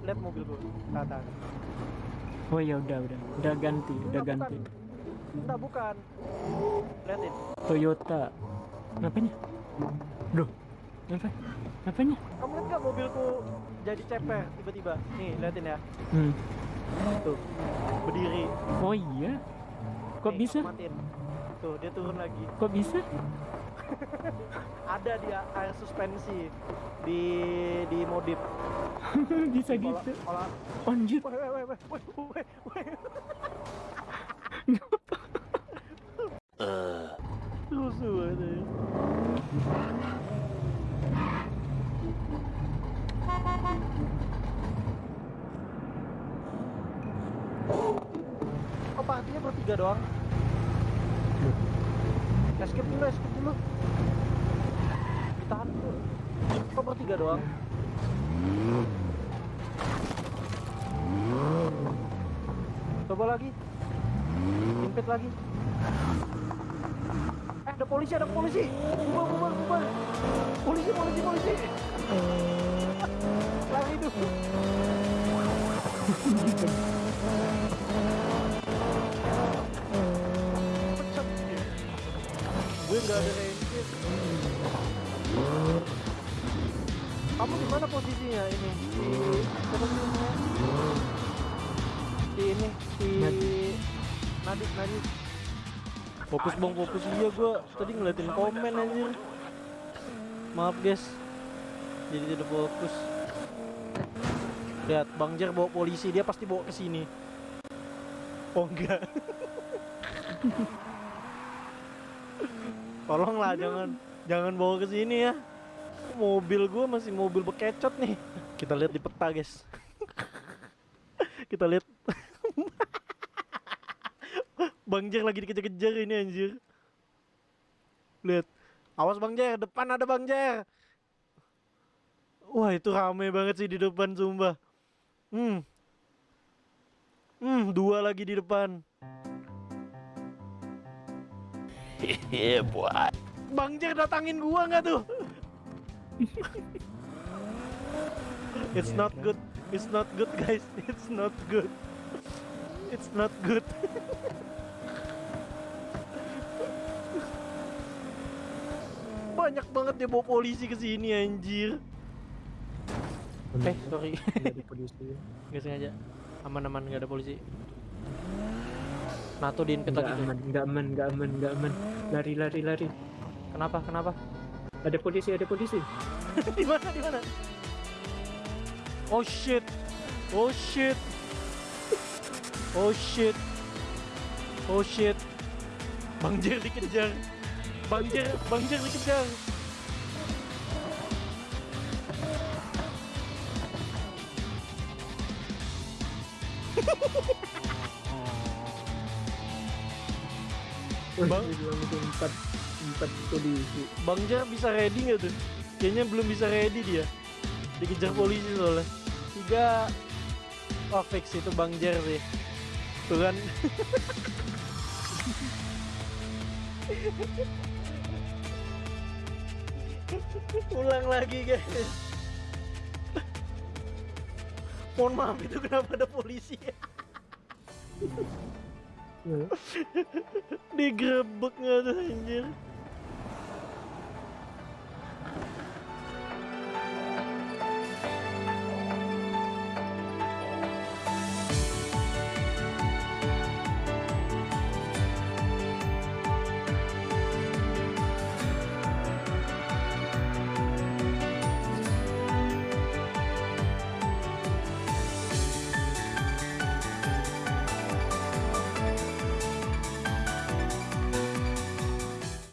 lihat mobil gua. Tata. Oh ya udah udah udah ganti udah Enggak, ganti. bukan. Enggak, bukan. Liatin. Toyota. Apanya? Duh. Apa? Apanya? Kamu lihat nggak mobilku jadi ceper tiba-tiba? Nih, liatin ya. Hmm. Tuh. Berdiri. Oh iya. Kok Nih, bisa? Matiin. Tuh, dia turun lagi. Kok bisa? Ada dia air suspensi di di modif. bisa gitu. woi. Rusuh banget ya. Oh, partinya bertiga doang. Escape dulu, escape dulu. Ditahan dulu. Kok bertiga doang? Coba lagi. Impet lagi. Eh, ada polisi, ada polisi. Bubar, bubar, bubar. Polisi, polisi, polisi. Lari dia. Gue nggak ada ranger. Kamu di mana posisinya ini? Di Nadif. Fokus bang, fokus iya gue tadi ngeliatin komen anjir. Maaf guys, jadi tidak fokus. Lihat, Bang Jer bawa polisi, dia pasti bawa ke sini. Oh enggak. Tolonglah jangan jangan bawa ke sini ya. Mobil gue masih mobil bekecot nih. Kita lihat di peta, guys. Kita lihat. Bang Jer lagi dikejar-kejar ini anjir. Lihat. Awas Bang Jer, depan ada Bang Jer. Wah, itu rame banget sih di depan sumpah. Hmm. Hmm, dua lagi di depan. Yeah, boy. Bang Jer datangin gua nggak tuh? It's not good. It's not good, guys. It's not good. It's not good. Banyak banget dia bawa polisi ke sini anjir. Eh, sorry. Dari polisi. Nggak sengaja. Aman-aman nggak ada polisi. Nato di Enggak lagi tuh. aman, enggak aman, enggak aman, enggak aman. Lari, lari, lari. Kenapa? Kenapa? Ada polisi, ada polisi. di mana? Di mana? Oh shit. Oh shit. Oh shit. Oh shit. Bang Jer dikejar. Bang Jer dikejar. Bang. Itu empat empat polisi. Bang Jer bisa ready nggak tuh? Kayaknya belum bisa ready dia. Dikejar polisi soalnya. Tiga. Oh fix itu Bang Jer sih. Tuh kan. Ulang lagi guys. Mohon maaf itu kenapa ada polisi Ya. Digerebek nggak tuh anjir